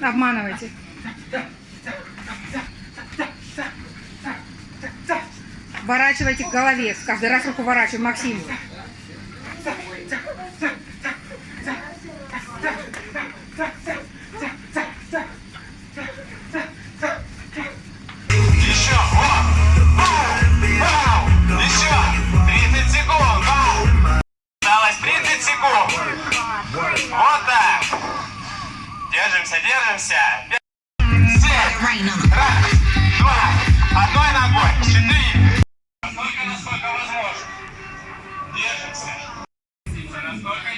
Обманывайте. Ворачивайте к голове. Каждый раз руку ворачиваем. Максим. Ой. Держимся, держимся. Раз, два, одной ногой, четыре. Настолько, насколько возможно. Держимся. Настолько